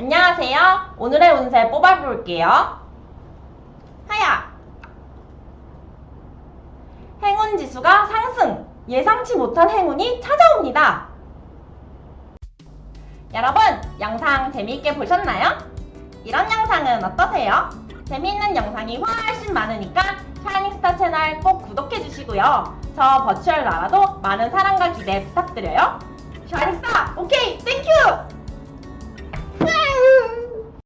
안녕하세요. 오늘의 운세 뽑아볼게요. 하야. 행운 지수가 상승. 예상치 못한 행운이 찾아옵니다. 여러분, 영상 재미있게 보셨나요? 이런 영상은 어떠세요? 재미있는 영상이 훨씬 많으니까 샤이닝스타 채널 꼭 구독해주시고요. 저 버추얼 나라도 많은 사랑과 기대 부탁드려요. 샤이닝스타, 오케이,